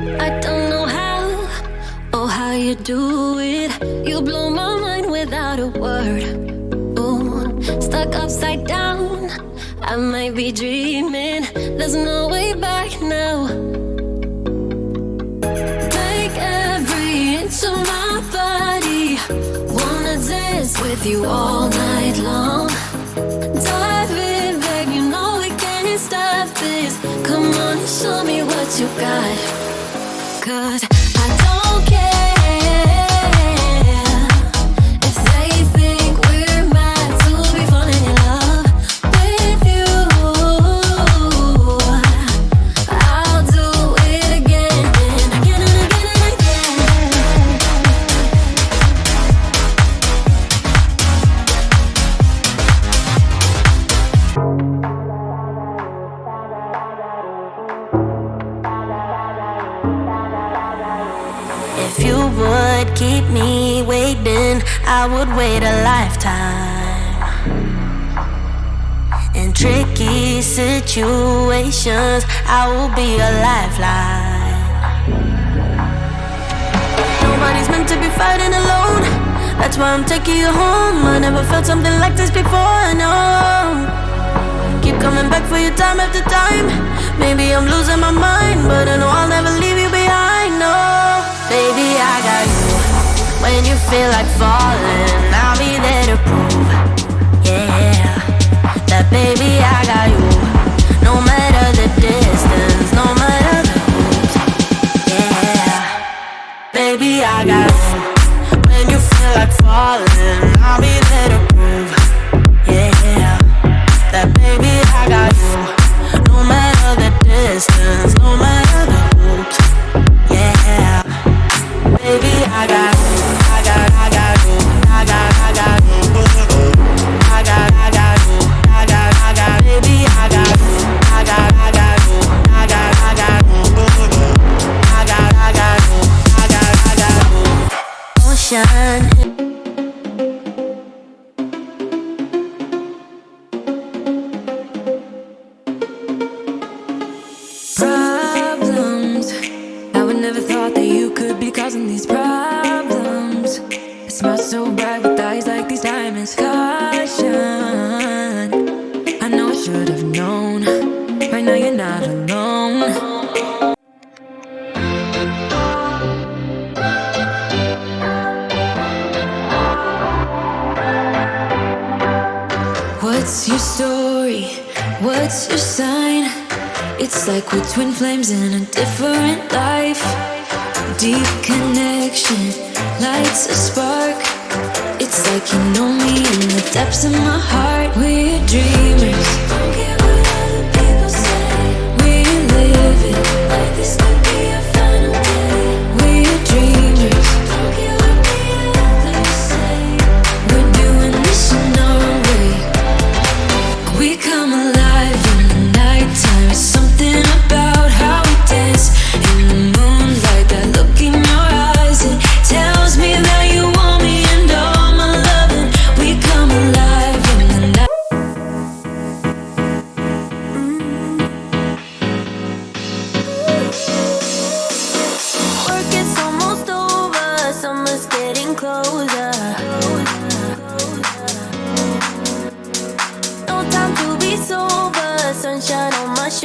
I don't know how, oh how you do it. You blow my mind without a word. Stuck upside down. I might be dreaming. There's no way back now. Take every inch of my body. Wanna dance with you all night long. You know we can't stop this. Come on show me what you got. Cause I don't care If you would keep me waiting, I would wait a lifetime. In tricky situations, I will be a lifeline. Nobody's meant to be fighting alone. That's why I'm taking you home. I never felt something like this before. No. Keep coming back for you time after time. Maybe I'm losing my mind, but I know I'll never leave When you feel like falling, I'll be there to prove, you're not alone. What's your story? What's your sign? It's like we're twin flames in a different life. Deep connection lights a spark. It's like you know me in the depths of my heart. We're dreamers. Like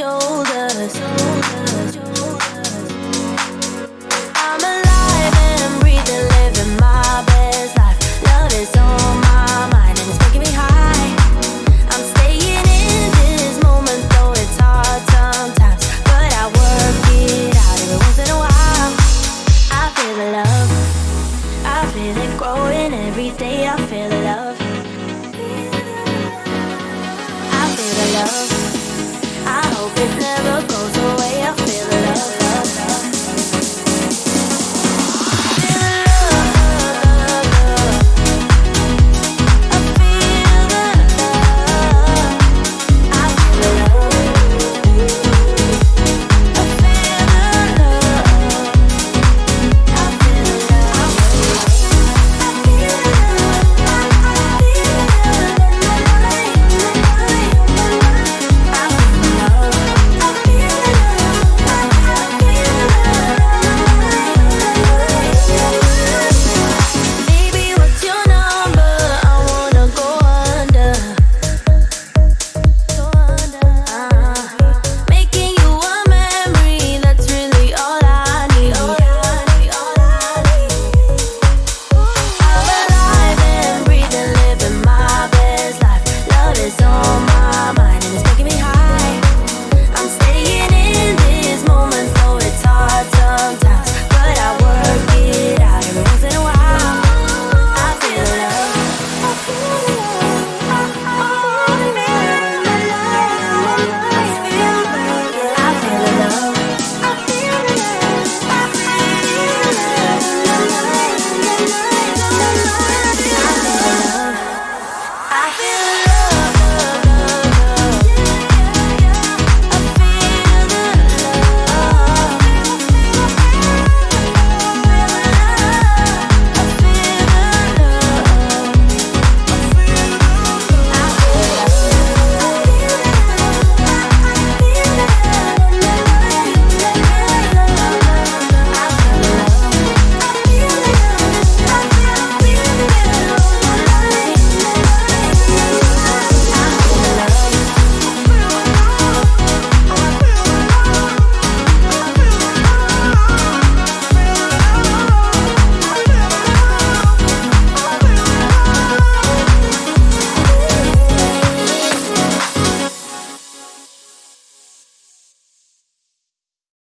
on shoulders. never gonna